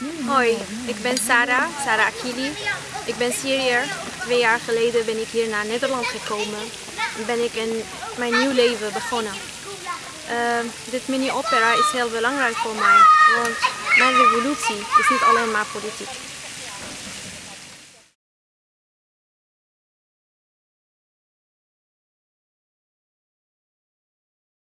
Hoi, ik ben Sarah, Sarah Akili. Ik ben Syriër. Twee jaar geleden ben ik hier naar Nederland gekomen. En ben ik in mijn nieuw leven begonnen. Uh, dit mini-opera is heel belangrijk voor mij, want mijn revolutie is niet alleen maar politiek.